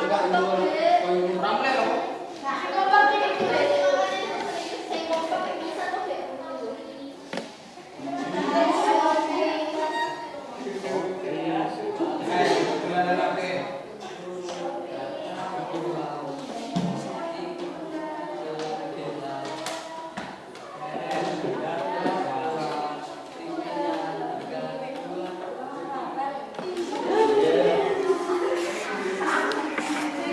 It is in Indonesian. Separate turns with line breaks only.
Enggak, enggak.
Yeah.